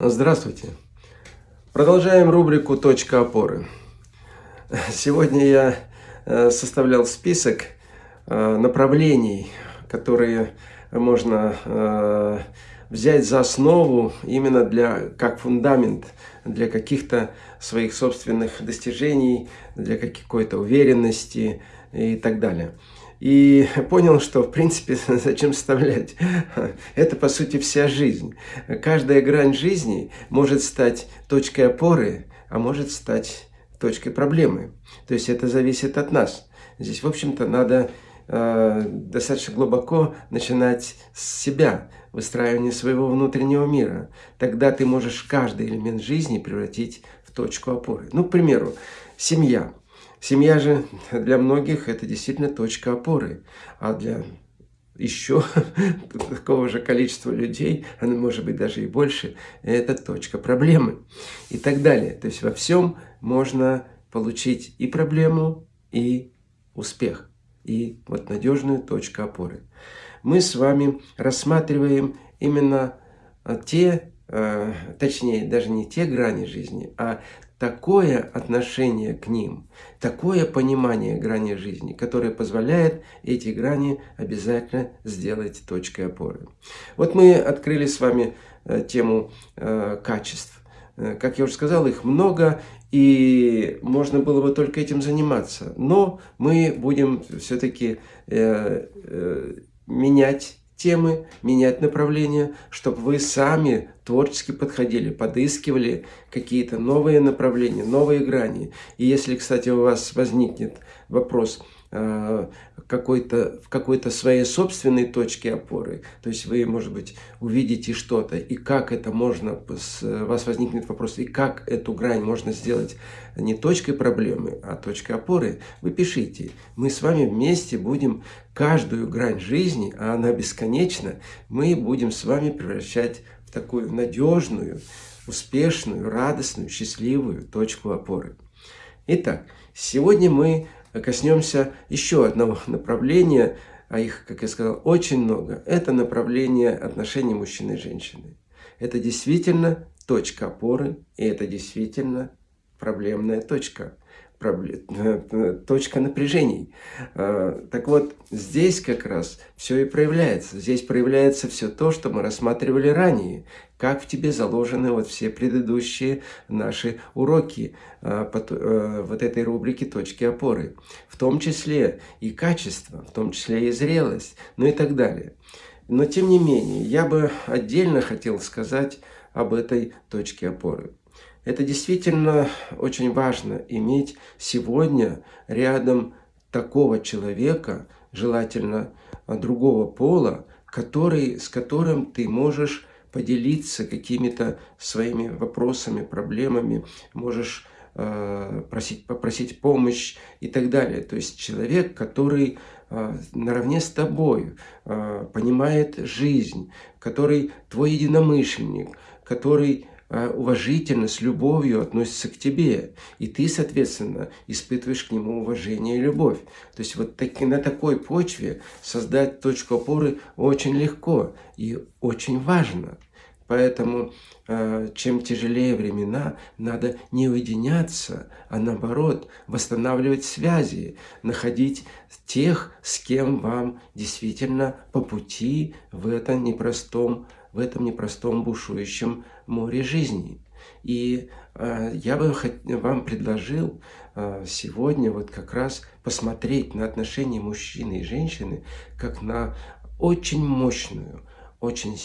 Здравствуйте! Продолжаем рубрику «Точка опоры». Сегодня я э, составлял список э, направлений, которые можно э, взять за основу именно для, как фундамент для каких-то своих собственных достижений, для какой-то уверенности и так далее и понял, что в принципе зачем вставлять. Это по сути вся жизнь. Каждая грань жизни может стать точкой опоры, а может стать точкой проблемы. То есть это зависит от нас. Здесь, в общем-то, надо э, достаточно глубоко начинать с себя, выстраивание своего внутреннего мира. Тогда ты можешь каждый элемент жизни превратить в точку опоры. Ну, к примеру, семья. Семья же для многих это действительно точка опоры, а для еще такого же количества людей, она может быть даже и больше, это точка проблемы и так далее. То есть во всем можно получить и проблему, и успех, и вот надежную точку опоры. Мы с вами рассматриваем именно те, э, точнее даже не те грани жизни, а такое отношение к ним, такое понимание грани жизни, которое позволяет эти грани обязательно сделать точкой опоры. Вот мы открыли с вами э, тему э, качеств. Э, как я уже сказал, их много, и можно было бы только этим заниматься. Но мы будем все-таки менять темы, менять направление, чтобы вы сами творчески подходили, подыскивали какие-то новые направления, новые грани. И если, кстати, у вас возникнет вопрос – какой-то в какой-то своей собственной точке опоры. То есть вы, может быть, увидите что-то, и как это можно, у вас возникнет вопрос, и как эту грань можно сделать не точкой проблемы, а точкой опоры, вы пишите. Мы с вами вместе будем каждую грань жизни, а она бесконечна, мы будем с вами превращать в такую надежную, успешную, радостную, счастливую точку опоры. Итак, сегодня мы коснемся еще одного направления, а их, как я сказал, очень много. Это направление отношений мужчины и женщины. Это действительно точка опоры, и это действительно проблемная точка точка напряжений. А, так вот, здесь как раз все и проявляется. Здесь проявляется все то, что мы рассматривали ранее. Как в тебе заложены вот все предыдущие наши уроки а, э, вот этой рубрики «Точки опоры». В том числе и качество, в том числе и зрелость, ну и так далее. Но тем не менее, я бы отдельно хотел сказать об этой точке опоры. Это действительно очень важно иметь сегодня рядом такого человека, желательно другого пола, который, с которым ты можешь поделиться какими-то своими вопросами, проблемами, можешь э, просить, попросить помощь и так далее. То есть человек, который э, наравне с тобой э, понимает жизнь, который твой единомышленник, который а, уважительно, с любовью относится к тебе. И ты, соответственно, испытываешь к нему уважение и любовь. То есть вот таки, на такой почве создать точку опоры очень легко и очень важно. Поэтому, а, чем тяжелее времена, надо не уединяться, а наоборот, восстанавливать связи, находить тех, с кем вам действительно по пути в этом непростом в этом непростом бушующем море жизни. И э, я бы вам предложил э, сегодня вот как раз посмотреть на отношения мужчины и женщины как на очень мощную, очень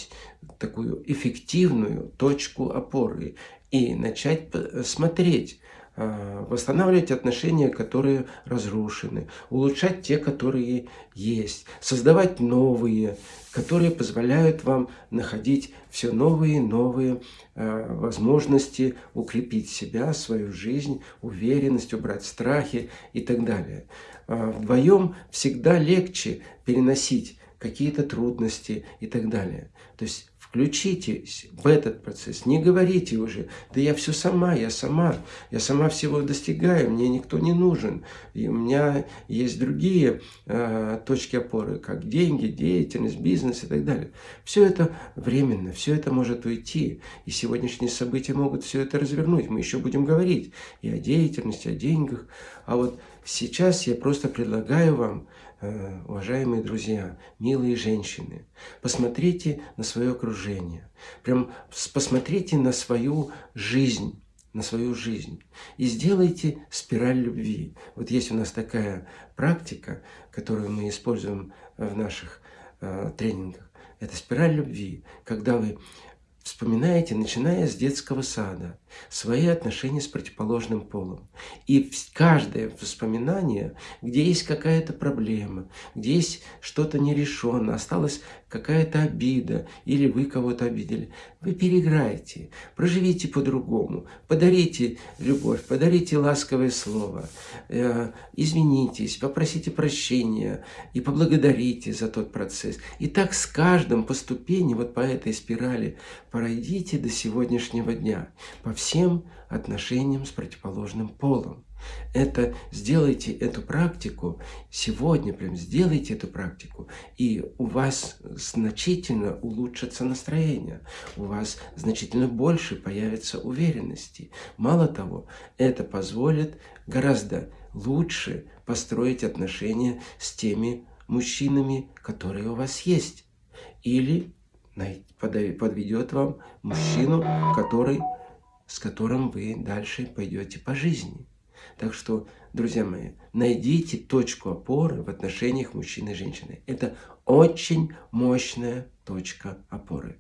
такую эффективную точку опоры и начать смотреть, восстанавливать отношения, которые разрушены, улучшать те, которые есть, создавать новые, которые позволяют вам находить все новые и новые а, возможности укрепить себя, свою жизнь, уверенность, убрать страхи и так далее. А, вдвоем всегда легче переносить какие-то трудности и так далее. То есть Включитесь в этот процесс, не говорите уже, да я все сама, я сама, я сама всего достигаю, мне никто не нужен. И у меня есть другие э, точки опоры, как деньги, деятельность, бизнес и так далее. Все это временно, все это может уйти. И сегодняшние события могут все это развернуть. Мы еще будем говорить и о деятельности, о деньгах. А вот сейчас я просто предлагаю вам уважаемые друзья, милые женщины, посмотрите на свое окружение, прям посмотрите на свою жизнь, на свою жизнь и сделайте спираль любви. Вот есть у нас такая практика, которую мы используем в наших э, тренингах. Это спираль любви, когда вы Вспоминаете, начиная с детского сада, свои отношения с противоположным полом. И каждое воспоминание, где есть какая-то проблема, где есть что-то нерешенное, осталась какая-то обида, или вы кого-то обидели, вы переиграете, проживите по-другому, подарите любовь, подарите ласковое слово, э, извинитесь, попросите прощения и поблагодарите за тот процесс. И так с каждым по ступени, вот по этой спирали, пройдите до сегодняшнего дня по всем отношениям с противоположным полом. Это сделайте эту практику сегодня, прям сделайте эту практику, и у вас значительно улучшится настроение, у вас значительно больше появится уверенности. Мало того, это позволит гораздо лучше построить отношения с теми мужчинами, которые у вас есть. Или подведет вам мужчину, который, с которым вы дальше пойдете по жизни. Так что, друзья мои, найдите точку опоры в отношениях мужчины и женщины. Это очень мощная точка опоры.